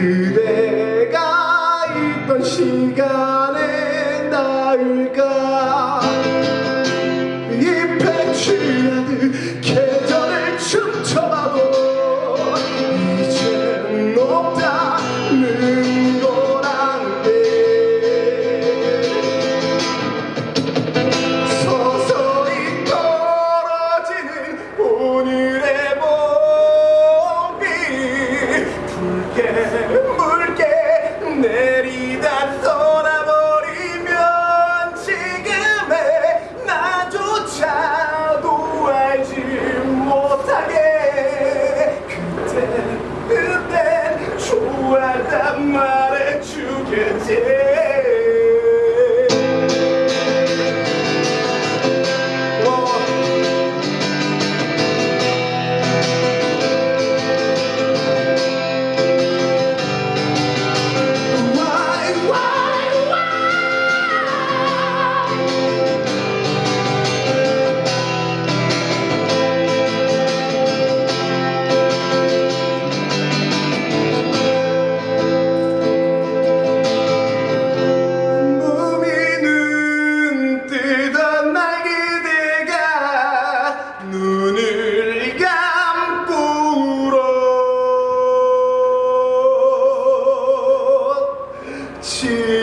그대가 있던 시간에 나을까? 잎에 취하듯 물개 물개 내 去。